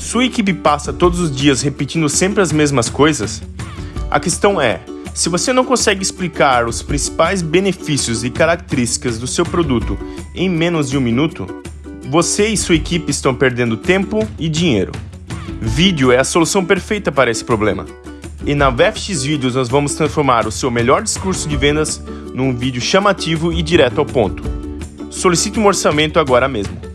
Sua equipe passa todos os dias repetindo sempre as mesmas coisas? A questão é: se você não consegue explicar os principais benefícios e características do seu produto em menos de um minuto, você e sua equipe estão perdendo tempo e dinheiro. Vídeo é a solução perfeita para esse problema. E na VFX Vídeos nós vamos transformar o seu melhor discurso de vendas num vídeo chamativo e direto ao ponto. Solicite um orçamento agora mesmo.